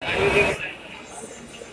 Thank you.